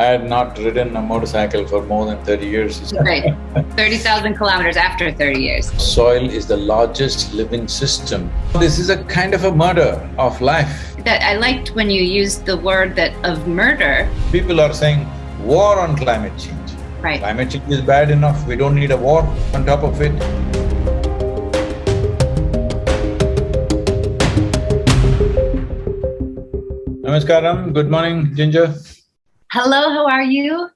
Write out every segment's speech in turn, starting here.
I had not ridden a motorcycle for more than 30 years. Right, 30,000 kilometers after 30 years. Soil is the largest living system. This is a kind of a murder of life. That I liked when you used the word that of murder. People are saying war on climate change. Right. Climate change is bad enough, we don't need a war on top of it. Namaskaram, good morning, Ginger. Hello, how are you?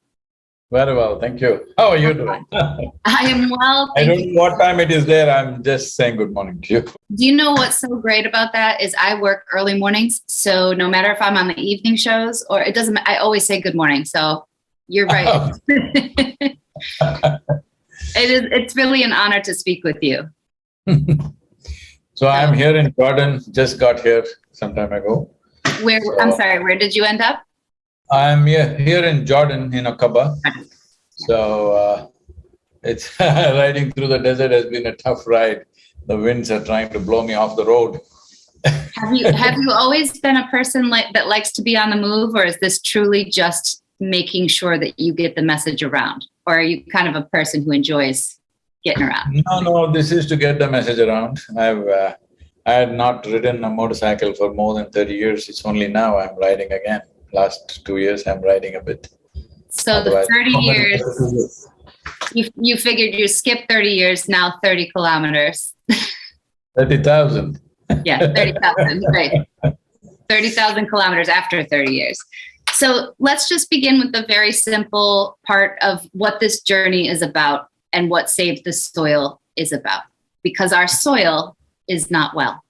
Very well, thank you. How are you doing? I am well, I don't know what time it is there, I'm just saying good morning to you. Do you know what's so great about that is I work early mornings, so no matter if I'm on the evening shows or it doesn't, I always say good morning, so you're right. Oh. it is, it's really an honor to speak with you. So I'm here in Jordan, just got here some time ago. Where, I'm sorry, where did you end up? I'm here, here in Jordan, in Aqaba. So, uh, it's riding through the desert has been a tough ride. The winds are trying to blow me off the road. Have you, have you always been a person like, that likes to be on the move or is this truly just making sure that you get the message around? Or are you kind of a person who enjoys getting around? No, no, this is to get the message around. I've, uh, I had not ridden a motorcycle for more than thirty years. It's only now I'm riding again. Last two years, I'm riding a bit. So the thirty years, you, you figured you skip thirty years, now thirty kilometers. Thirty thousand. Yeah, thirty thousand, right. Thirty thousand kilometers after thirty years. So let's just begin with the very simple part of what this journey is about and what Save the Soil is about. Because our soil is not well.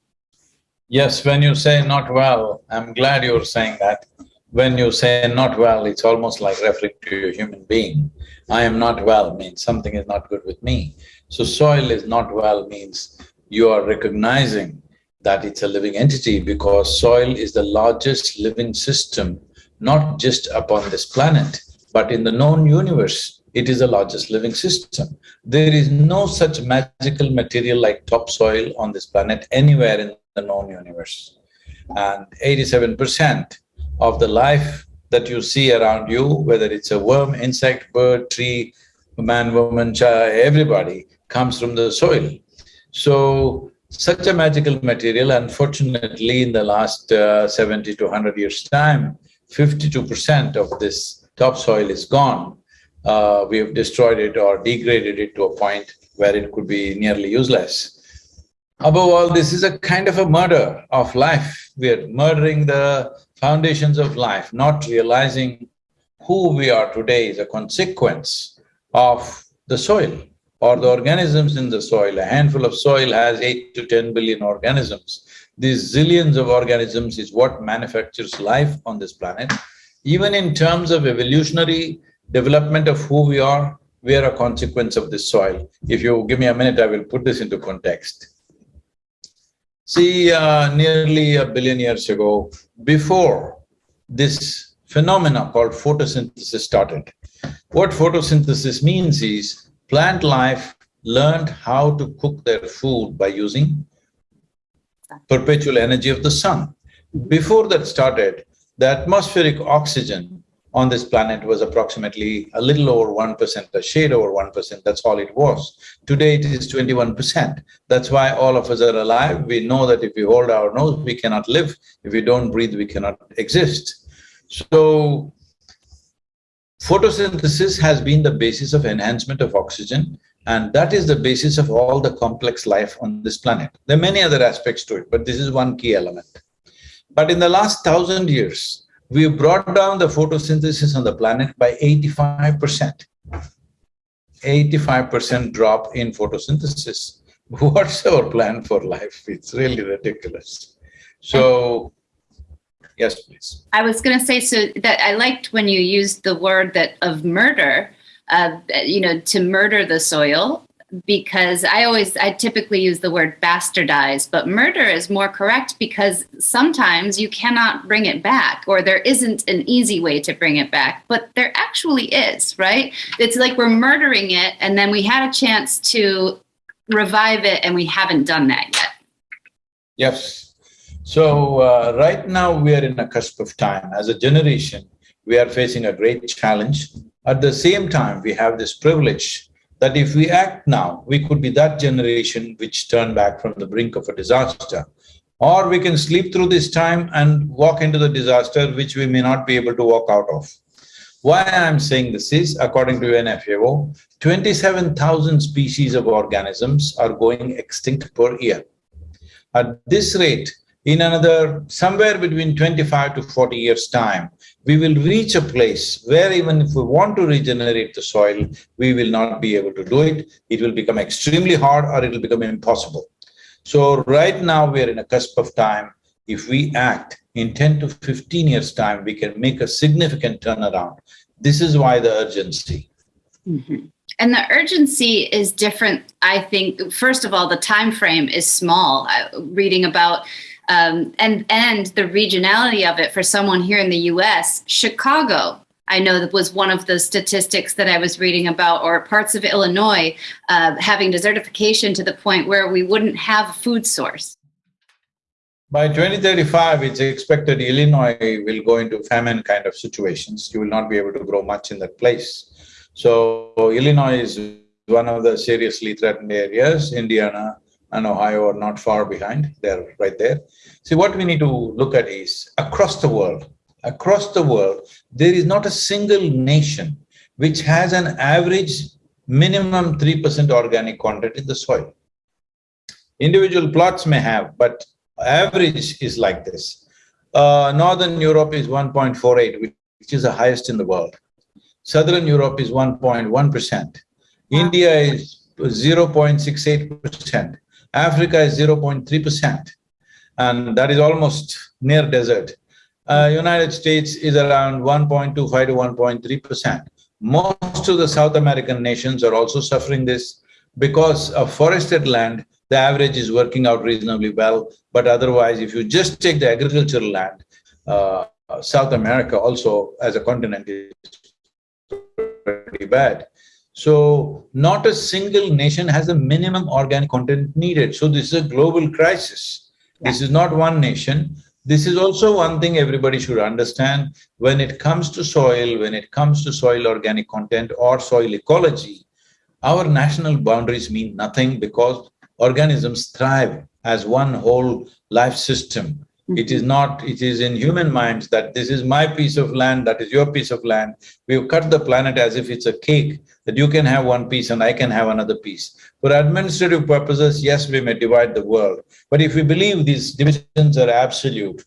Yes, when you say not well, I'm glad you're saying that. When you say not well, it's almost like referring to a human being. I am not well means something is not good with me. So soil is not well means you are recognizing that it's a living entity because soil is the largest living system, not just upon this planet, but in the known universe, it is the largest living system. There is no such magical material like topsoil on this planet anywhere in the known universe. And eighty-seven percent of the life that you see around you, whether it's a worm, insect, bird, tree, man, woman, child, everybody comes from the soil. So, such a magical material, unfortunately, in the last uh, seventy to hundred years' time, fifty-two percent of this topsoil is gone. Uh, we have destroyed it or degraded it to a point where it could be nearly useless. Above all, this is a kind of a murder of life. We are murdering the foundations of life, not realizing who we are today is a consequence of the soil or the organisms in the soil. A handful of soil has eight to ten billion organisms. These zillions of organisms is what manufactures life on this planet. Even in terms of evolutionary development of who we are, we are a consequence of this soil. If you give me a minute, I will put this into context. See, uh, nearly a billion years ago, before this phenomena called photosynthesis started, what photosynthesis means is plant life learned how to cook their food by using perpetual energy of the sun. Before that started, the atmospheric oxygen on this planet was approximately a little over one percent, a shade over one percent, that's all it was. Today it is twenty-one percent. That's why all of us are alive. We know that if we hold our nose, we cannot live. If we don't breathe, we cannot exist. So, photosynthesis has been the basis of enhancement of oxygen and that is the basis of all the complex life on this planet. There are many other aspects to it, but this is one key element. But in the last thousand years, we brought down the photosynthesis on the planet by eighty-five percent. Eighty-five percent drop in photosynthesis. What's our plan for life? It's really ridiculous. So, yes, please. I was going to say so that I liked when you used the word that of murder, uh, you know, to murder the soil, because I always, I typically use the word bastardize, but murder is more correct because sometimes you cannot bring it back or there isn't an easy way to bring it back, but there actually is, right? It's like we're murdering it and then we had a chance to revive it and we haven't done that yet. Yes. So, uh, right now we are in a cusp of time. As a generation, we are facing a great challenge. At the same time, we have this privilege that if we act now, we could be that generation which turn back from the brink of a disaster. Or we can sleep through this time and walk into the disaster which we may not be able to walk out of. Why I'm saying this is, according to UNFAO, 27,000 species of organisms are going extinct per year. At this rate, in another somewhere between 25 to 40 years' time, we will reach a place where even if we want to regenerate the soil, we will not be able to do it. It will become extremely hard or it will become impossible. So right now we are in a cusp of time. If we act in 10 to 15 years' time, we can make a significant turnaround. This is why the urgency. Mm -hmm. And the urgency is different. I think, first of all, the time frame is small. reading about um, and and the regionality of it for someone here in the U.S. Chicago, I know that was one of the statistics that I was reading about, or parts of Illinois uh, having desertification to the point where we wouldn't have a food source. By 2035, it's expected Illinois will go into famine kind of situations. You will not be able to grow much in that place. So Illinois is one of the seriously threatened areas. Indiana, and Ohio are not far behind, they're right there. See, what we need to look at is across the world, across the world, there is not a single nation which has an average minimum 3% organic content in the soil. Individual plots may have, but average is like this. Uh, Northern Europe is 1.48, which is the highest in the world. Southern Europe is 1.1%. India is 0.68%. Africa is 0.3 percent, and that is almost near desert. Uh, United States is around 1.25 to 1.3 percent. Most of the South American nations are also suffering this because of forested land, the average is working out reasonably well, but otherwise if you just take the agricultural land, uh, South America also as a continent is pretty bad. So not a single nation has a minimum organic content needed. So this is a global crisis. Yeah. This is not one nation. This is also one thing everybody should understand. When it comes to soil, when it comes to soil organic content or soil ecology, our national boundaries mean nothing because organisms thrive as one whole life system. It is mm-hmm. not, it is in human minds that this is my piece of land, that is your piece of land. We've cut the planet as if it's a cake, that you can have one piece and I can have another piece. For administrative purposes, yes, we may divide the world. But if we believe these divisions are absolute,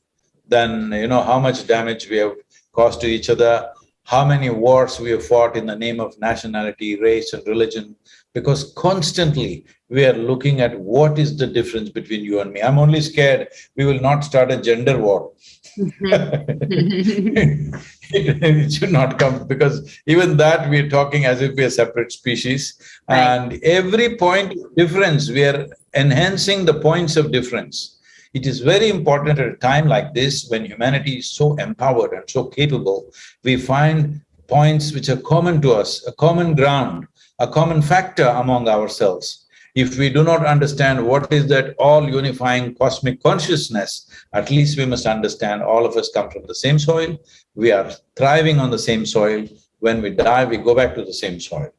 then you know how much damage we have caused to each other, how many wars we have fought in the name of nationality, race and religion, because constantly we are looking at what is the difference between you and me. I'm only scared we will not start a gender war. Mm-hmm. it should not come because even that we are talking as if we are separate species right. and every point of difference we are enhancing the points of difference. It is very important at a time like this when humanity is so empowered and so capable, we find points which are common to us, a common ground, a common factor among ourselves. If we do not understand what is that all unifying cosmic consciousness, at least we must understand all of us come from the same soil, we are thriving on the same soil, when we die, we go back to the same soil.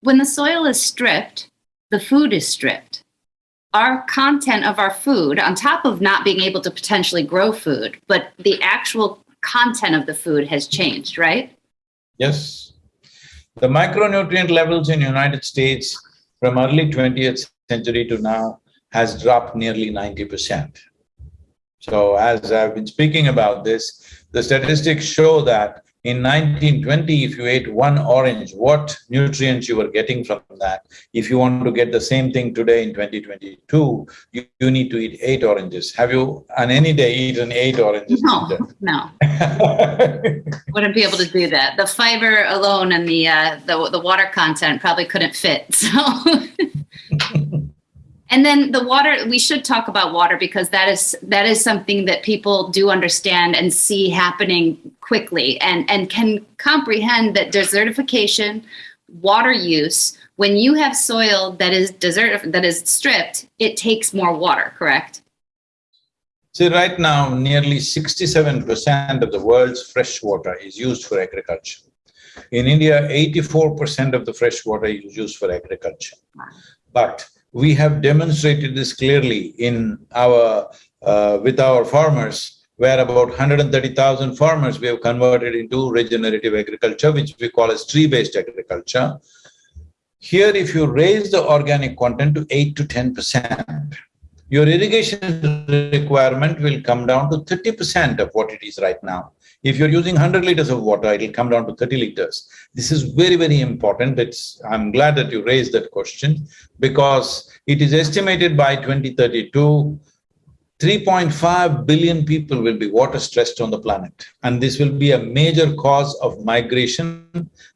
When the soil is stripped, the food is stripped. Our content of our food, on top of not being able to potentially grow food, but the actual content of the food has changed, right? Yes. The micronutrient levels in United States from early 20th century to now has dropped nearly 90 percent. So as I've been speaking about this, the statistics show that in 1920, if you ate one orange, what nutrients you were getting from that. If you want to get the same thing today in 2022, you, you need to eat eight oranges. Have you on any day eaten eight oranges? No, no. Wouldn't be able to do that. The fiber alone and the, uh, the, the water content probably couldn't fit, so. And then the water, we should talk about water because that is that is something that people do understand and see happening quickly and, and can comprehend that desertification, water use, when you have soil that is desert that is stripped, it takes more water, correct? See, right now, nearly sixty-seven percent of the world's fresh water is used for agriculture. In India, eighty-four percent of the fresh water is used for agriculture. But we have demonstrated this clearly in our… Uh, with our farmers, where about 130,000 farmers we have converted into regenerative agriculture, which we call as tree-based agriculture. Here, if you raise the organic content to eight to ten percent, your irrigation requirement will come down to thirty percent of what it is right now. If you're using hundred liters of water, it'll come down to thirty liters. This is very, very important. It's… I'm glad that you raised that question because it is estimated by 2032, 3.5 billion people will be water stressed on the planet and this will be a major cause of migration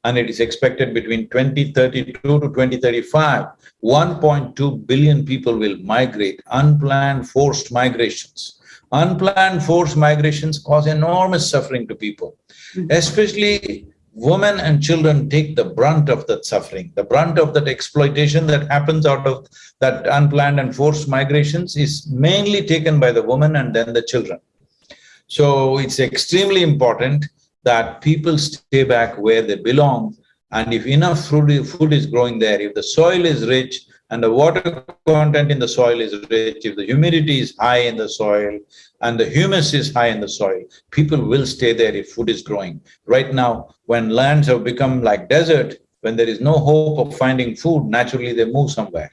and it is expected between 2032 to 2035, 1.2 billion people will migrate, unplanned forced migrations. Unplanned forced migrations cause enormous suffering to people, hmm. especially women and children take the brunt of that suffering. The brunt of that exploitation that happens out of that unplanned and forced migrations is mainly taken by the woman and then the children. So it's extremely important that people stay back where they belong and if enough food, food is growing there, if the soil is rich, and the water content in the soil is rich, if the humidity is high in the soil and the humus is high in the soil, people will stay there if food is growing. Right now, when lands have become like desert, when there is no hope of finding food, naturally they move somewhere.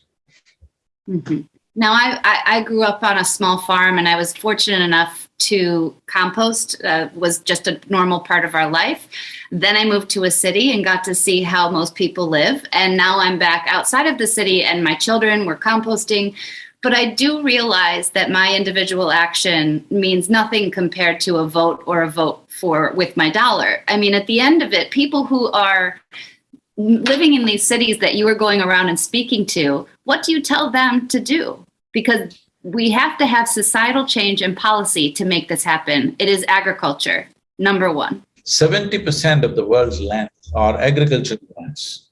Mm -hmm. Now, I, I, grew up on a small farm and I was fortunate enough to compost, uh, was just a normal part of our life. Then I moved to a city and got to see how most people live. And now I'm back outside of the city and my children were composting. But I do realize that my individual action means nothing compared to a vote or a vote for with my dollar. I mean, at the end of it, people who are living in these cities that you are going around and speaking to, what do you tell them to do? Because we have to have societal change and policy to make this happen. It is agriculture, number one. 70% of the world's land are agricultural lands.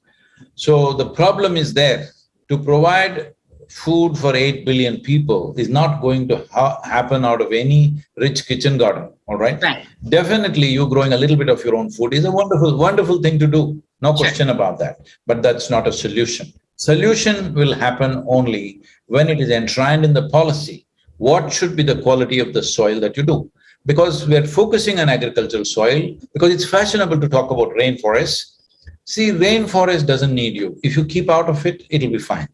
So the problem is there. To provide food for 8 billion people is not going to ha happen out of any rich kitchen garden, all right? Right. Definitely you growing a little bit of your own food is a wonderful, wonderful thing to do. No sure. question about that. But that's not a solution. Solution will happen only when it is enshrined in the policy. What should be the quality of the soil that you do? Because we are focusing on agricultural soil, because it's fashionable to talk about rainforests. See, rainforest doesn't need you. If you keep out of it, it'll be fine.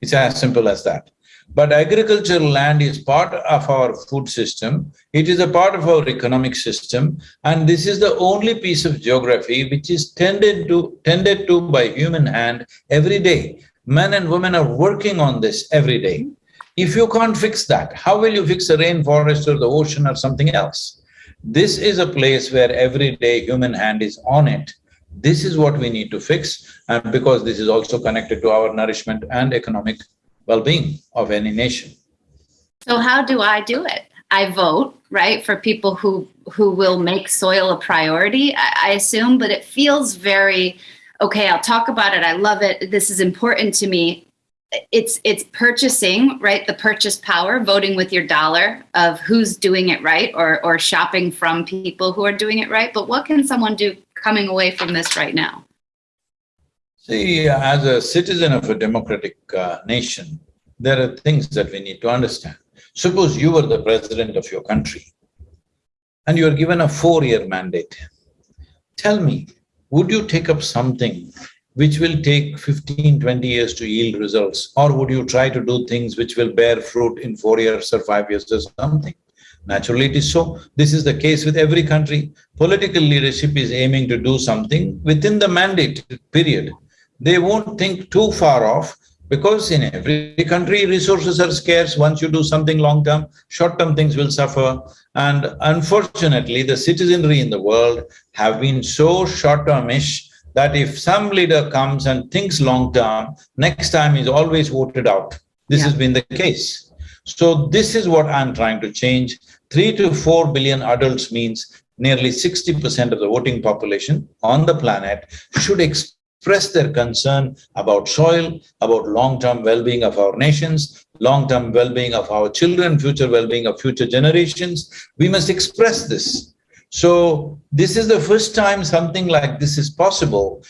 It's as simple as that. But agricultural land is part of our food system, it is a part of our economic system, and this is the only piece of geography which is tended to… tended to by human hand every day. Men and women are working on this every day. If you can't fix that, how will you fix the rainforest or the ocean or something else? This is a place where every day human hand is on it. This is what we need to fix, and because this is also connected to our nourishment and economic well-being of any nation. So how do I do it? I vote, right, for people who who will make soil a priority, I, I assume, but it feels very, okay, I'll talk about it, I love it, this is important to me. It's it's purchasing, right, the purchase power, voting with your dollar of who's doing it right or, or shopping from people who are doing it right. But what can someone do coming away from this right now? See, as a citizen of a democratic uh, nation, there are things that we need to understand. Suppose you were the president of your country and you are given a four-year mandate. Tell me, would you take up something which will take 15, 20 years to yield results or would you try to do things which will bear fruit in four years or five years or something? Naturally it is so. This is the case with every country. Political leadership is aiming to do something within the mandate period they won't think too far off because in every country resources are scarce. Once you do something long-term, short-term things will suffer. And unfortunately, the citizenry in the world have been so short-termish that if some leader comes and thinks long-term, next time is always voted out. This yeah. has been the case. So this is what I'm trying to change. Three to four billion adults means nearly sixty percent of the voting population on the planet should express their concern about soil, about long-term well-being of our nations, long-term well-being of our children, future well-being of future generations, we must express this. So this is the first time something like this is possible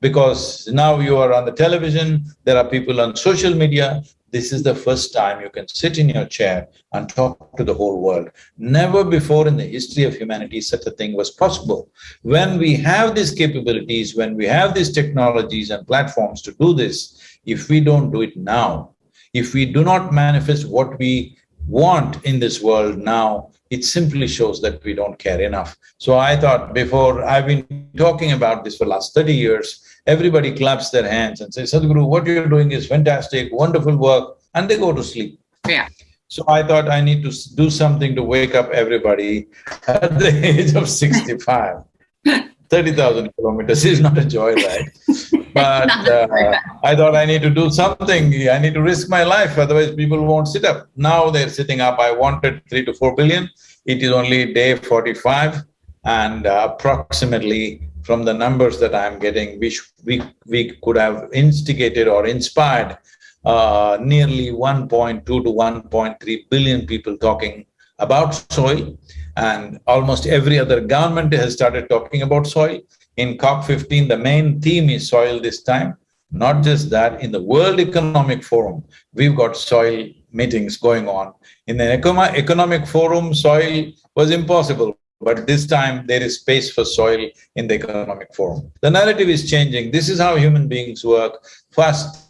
because now you are on the television, there are people on social media, this is the first time you can sit in your chair and talk to the whole world. Never before in the history of humanity such a thing was possible. When we have these capabilities, when we have these technologies and platforms to do this, if we don't do it now, if we do not manifest what we want in this world now, it simply shows that we don't care enough. So I thought before, I've been talking about this for last thirty years, everybody claps their hands and says, Sadhguru, what you're doing is fantastic, wonderful work, and they go to sleep. Yeah. So I thought I need to do something to wake up everybody at the age of sixty-five. 30,000 kilometers is not a joyride. But uh, I thought I need to do something, I need to risk my life, otherwise people won't sit up. Now they're sitting up, I wanted three to four billion, it is only day forty-five and uh, approximately from the numbers that I'm getting, we, we, we could have instigated or inspired uh, nearly 1.2 to 1.3 billion people talking about soil and almost every other government has started talking about soil. In COP15, the main theme is soil this time. Not just that, in the World Economic Forum, we've got soil meetings going on. In the Economic Forum, soil was impossible, but this time there is space for soil in the Economic Forum. The narrative is changing. This is how human beings work. First,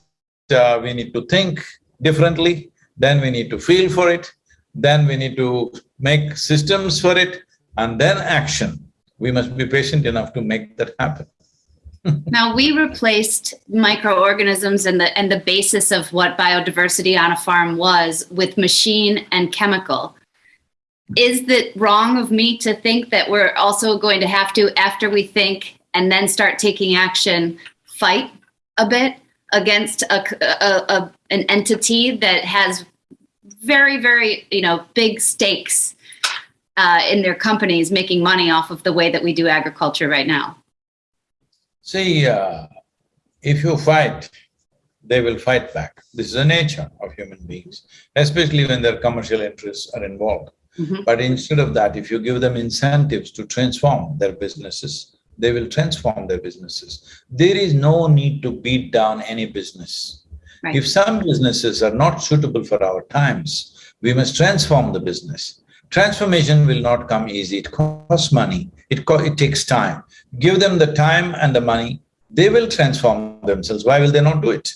uh, we need to think differently, then we need to feel for it, then we need to make systems for it, and then action. We must be patient enough to make that happen. now we replaced microorganisms and the and the basis of what biodiversity on a farm was with machine and chemical. Is it wrong of me to think that we're also going to have to, after we think and then start taking action, fight a bit against a, a, a an entity that has very, very, you know, big stakes uh, in their companies making money off of the way that we do agriculture right now? See, uh, if you fight, they will fight back. This is the nature of human beings, especially when their commercial interests are involved. Mm -hmm. But instead of that, if you give them incentives to transform their businesses, they will transform their businesses. There is no need to beat down any business. Right. If some businesses are not suitable for our times, we must transform the business. Transformation will not come easy, it costs money, it, co it takes time. Give them the time and the money, they will transform themselves. Why will they not do it?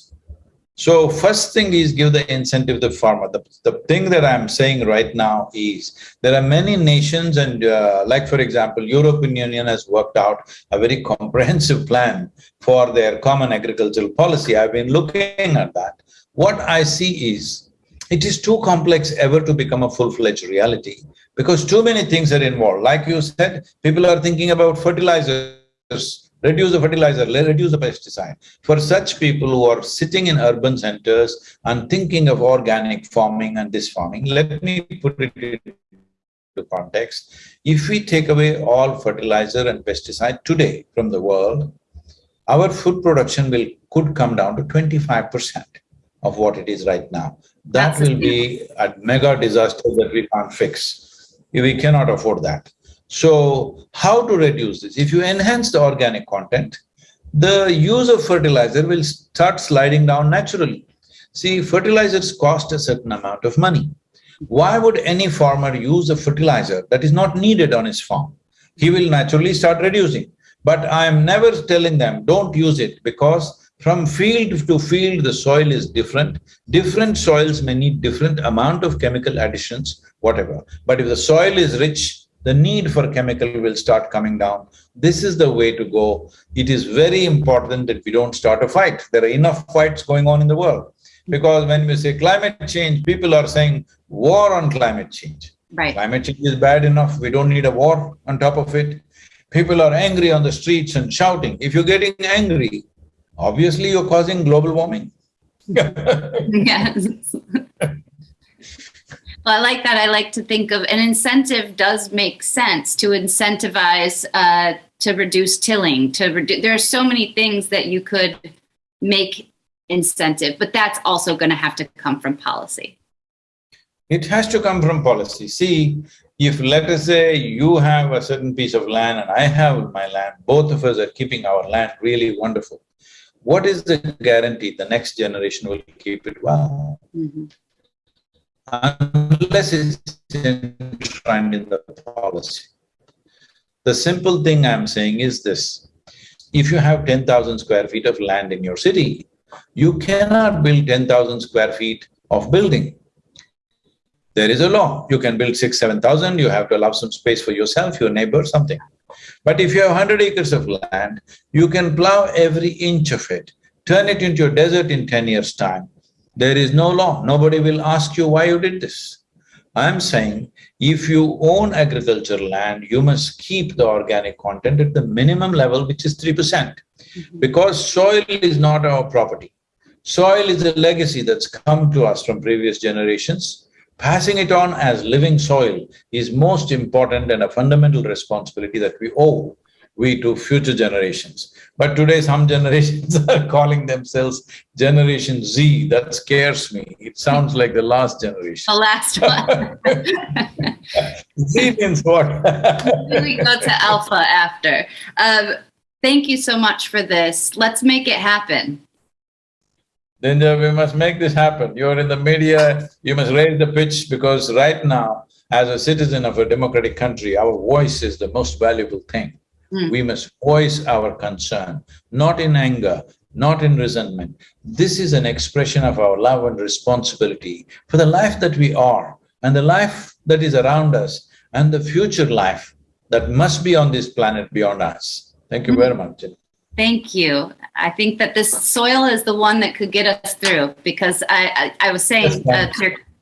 So first thing is give the incentive to the farmer. The, the thing that I'm saying right now is there are many nations and uh, like for example, European Union has worked out a very comprehensive plan for their common agricultural policy. I've been looking at that. What I see is it is too complex ever to become a full-fledged reality because too many things are involved. Like you said, people are thinking about fertilizers reduce the fertilizer, reduce the pesticide. For such people who are sitting in urban centers and thinking of organic farming and this farming, let me put it into context. If we take away all fertilizer and pesticide today from the world, our food production will could come down to twenty-five percent of what it is right now. That That's will be a mega disaster that we can't fix. We cannot afford that. So, how to reduce this? If you enhance the organic content, the use of fertilizer will start sliding down naturally. See, fertilizers cost a certain amount of money. Why would any farmer use a fertilizer that is not needed on his farm? He will naturally start reducing. But I am never telling them, don't use it because from field to field, the soil is different. Different soils may need different amount of chemical additions, whatever. But if the soil is rich, the need for chemical will start coming down. This is the way to go. It is very important that we don't start a fight. There are enough fights going on in the world. Because when we say climate change, people are saying war on climate change. Right. Climate change is bad enough, we don't need a war on top of it. People are angry on the streets and shouting. If you're getting angry, obviously you're causing global warming. yes. Well, I like that. I like to think of an incentive does make sense to incentivize uh, to reduce tilling. To reduce, there are so many things that you could make incentive, but that's also going to have to come from policy. It has to come from policy. See, if let us say you have a certain piece of land and I have my land, both of us are keeping our land really wonderful. What is the guarantee the next generation will keep it well? Mhm. Unless it's enshrined in the policy. The simple thing I'm saying is this, if you have ten thousand square feet of land in your city, you cannot build ten thousand square feet of building. There is a law, you can build six, seven thousand, you have to allow some space for yourself, your neighbor, something. But if you have hundred acres of land, you can plow every inch of it, turn it into a desert in ten years' time. There is no law, nobody will ask you why you did this. I'm saying, if you own agricultural land, you must keep the organic content at the minimum level, which is three percent. Mm-hmm. Because soil is not our property. Soil is a legacy that's come to us from previous generations. Passing it on as living soil is most important and a fundamental responsibility that we owe we to future generations. But today some generations are calling themselves Generation Z, that scares me. It sounds like the last generation. The last one. Z means what? we go to alpha after. Um, thank you so much for this. Let's make it happen. Then we must make this happen. You're in the media, you must raise the pitch because right now, as a citizen of a democratic country, our voice is the most valuable thing. Mm. We must voice our concern, not in anger, not in resentment. This is an expression of our love and responsibility for the life that we are and the life that is around us and the future life that must be on this planet beyond us. Thank you very much. Thank you. I think that this soil is the one that could get us through because I, I, I was saying uh,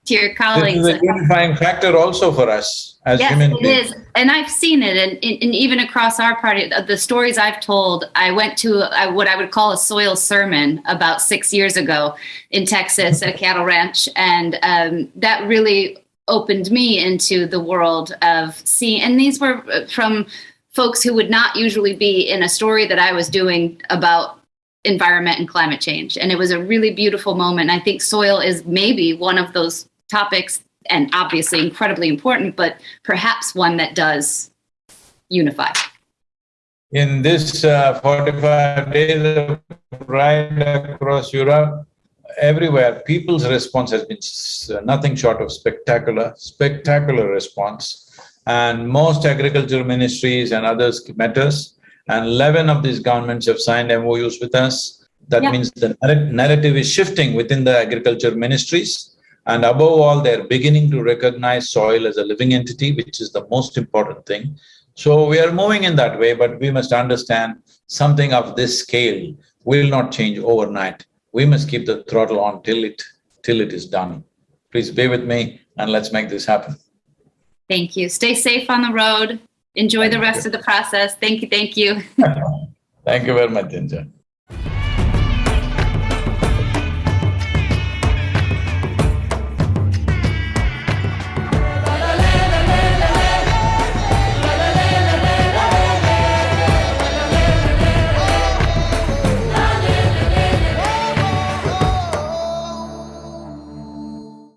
to, your, your This colleagues. is a unifying factor also for us as Yes, human beings. is, and I've seen it, and, and even across our party, the stories I've told. I went to uh, what I would call a soil sermon about six years ago in Texas at a cattle ranch, and um, that really opened me into the world of seeing. And these were uh, from folks who would not usually be in a story that I was doing about environment and climate change, and it was a really beautiful moment. I think soil is maybe one of those topics and obviously incredibly important, but perhaps one that does unify. In this uh, forty-five days of ride across Europe, everywhere, people's response has been nothing short of spectacular, spectacular response. And most agriculture ministries and others met us, and eleven of these governments have signed MOUs with us. That means the narrative is shifting within the agriculture ministries. And above all, they're beginning to recognize soil as a living entity, which is the most important thing. So we are moving in that way, but we must understand something of this scale will not change overnight. We must keep the throttle on till it, till it is done. Please be with me and let's make this happen. Thank you. Stay safe on the road. Enjoy the rest you. of the process. Thank you. Thank you. Thank you very much, Ginger.